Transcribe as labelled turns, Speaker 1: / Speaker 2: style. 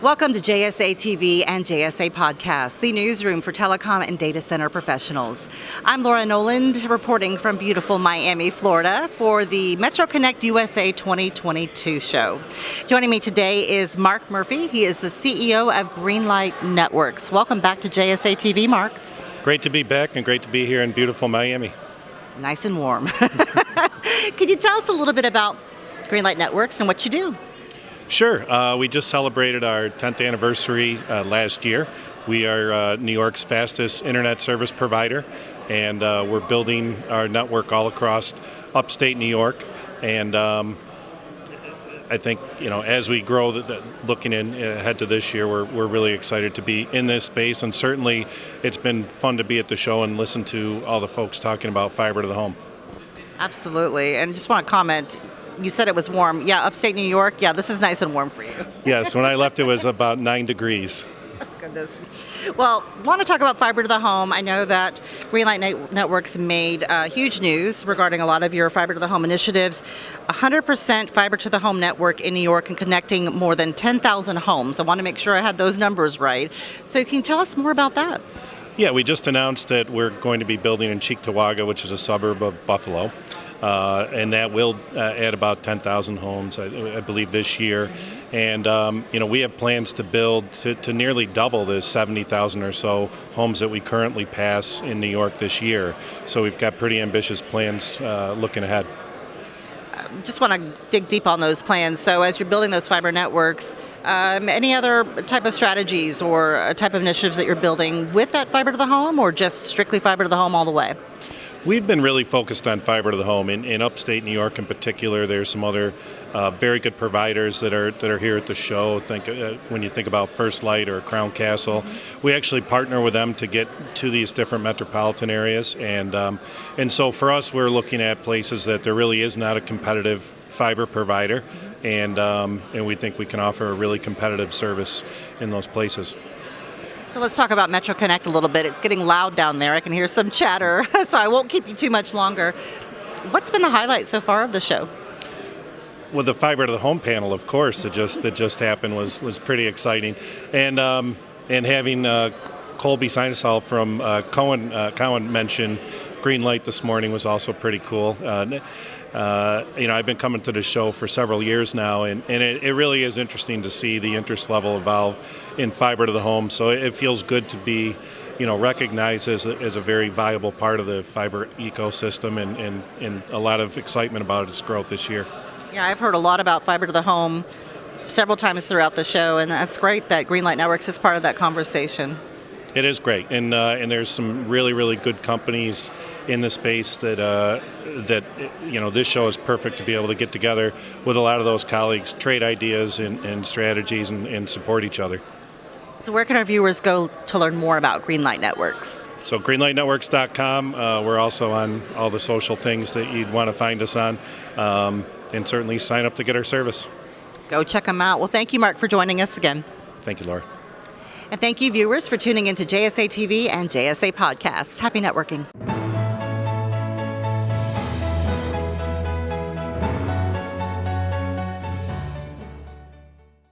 Speaker 1: Welcome to JSA TV and JSA Podcast, the newsroom for telecom and data center professionals. I'm Laura Noland, reporting from beautiful Miami, Florida, for the Metro Connect USA 2022 show. Joining me today is Mark Murphy. He is the CEO of Greenlight Networks. Welcome back to JSA TV, Mark.
Speaker 2: Great to be back and great to be here in beautiful Miami.
Speaker 1: Nice and warm. Can you tell us a little bit about Greenlight Networks and what you do?
Speaker 2: Sure. Uh, we just celebrated our 10th anniversary uh, last year. We are uh, New York's fastest internet service provider, and uh, we're building our network all across upstate New York. And um, I think you know as we grow, the, the, looking in ahead to this year, we're, we're really excited to be in this space, and certainly it's been fun to be at the show and listen to all the folks talking about fiber to the home.
Speaker 1: Absolutely, and just want to comment you said it was warm. Yeah, upstate New York. Yeah, this is nice and warm for you.
Speaker 2: yes, when I left, it was about nine degrees.
Speaker 1: Goodness. Well, want to talk about fiber to the home. I know that Greenlight Networks made uh, huge news regarding a lot of your fiber to the home initiatives. 100% fiber to the home network in New York and connecting more than 10,000 homes. I want to make sure I had those numbers right. So, can you tell us more about that?
Speaker 2: Yeah, we just announced that we're going to be building in Cheektowaga, which is a suburb of Buffalo. Uh, and that will uh, add about 10,000 homes, I, I, believe, this year. And um, you know, we have plans to build to, to nearly double the 70,000 or so homes that we currently pass in New York this year. So we've got pretty ambitious plans uh, looking ahead.
Speaker 1: Just want to dig deep on those plans. So, as you're building those fiber networks, um, any other type of strategies or type of initiatives that you're building with that fiber to the home, or just strictly fiber to the home all the way?
Speaker 2: We've been really focused on fiber to the home in, in upstate New York in particular. There's some other uh, very good providers that are that are here at the show. Think uh, when you think about First Light or Crown Castle, we actually partner with them to get to these different metropolitan areas, and um, and so for us, we're looking at places that there really is not a competitive fiber provider, and um, and we think we can offer a really competitive service in those places.
Speaker 1: So let's talk about Metro Connect a little bit. It's getting loud down there. I can hear some chatter, so I won't keep you too much longer. What's been the highlight so far of the show?
Speaker 2: Well, the fiber to the home panel, of course, that just that just happened was was pretty exciting, and um, and having uh, Colby Synesael from uh, Cohen uh, Cowen mention Greenlight this morning was also pretty cool. Uh, uh, you know, I've been coming to the show for several years now, and, and it, it, really is interesting to see the interest level evolve in fiber to the home. So it, feels good to be, you know, recognized as a, as a very viable part of the fiber ecosystem, and, and, and a lot of excitement about its growth this year.
Speaker 1: Yeah, I've heard a lot about fiber to the home several times throughout the show, and that's great that Greenlight Networks is part of that conversation.
Speaker 2: It is great, and uh, and there's some really really good companies in the space that uh, that you know this show is perfect to be able to get together with a lot of those colleagues, trade ideas and, and strategies, and, and support each other.
Speaker 1: So where can our viewers go to learn more about Greenlight Networks?
Speaker 2: So greenlightnetworks.com. Uh, we're also on all the social things that you'd want to find us on, um, and certainly sign up to get our service.
Speaker 1: Go check them out. Well, thank you, Mark, for joining us again.
Speaker 2: Thank you, Laura.
Speaker 1: And thank you, viewers, for tuning into JSA TV and JSA Podcast. Happy networking.